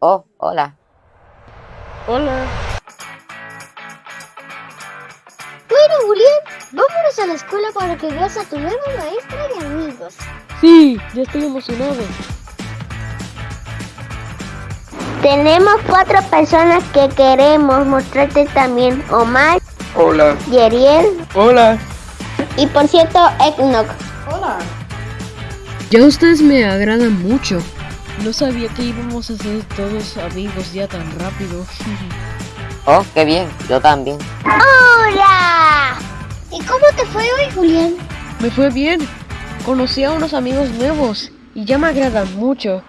Oh, hola. Hola. Bueno, Julián, vámonos a la escuela para que veas a tu nueva maestra y amigos. Sí, ya estoy emocionado. Tenemos cuatro personas que queremos mostrarte también. Omar, Hola. Yeriel Hola. y por cierto, Eknok. Ya ustedes me agradan mucho. No sabía que íbamos a ser todos amigos ya tan rápido. Oh, qué bien. Yo también. ¡Hola! ¿Y cómo te fue hoy, Julián? me fue bien. Conocí a unos amigos nuevos y ya me agradan mucho.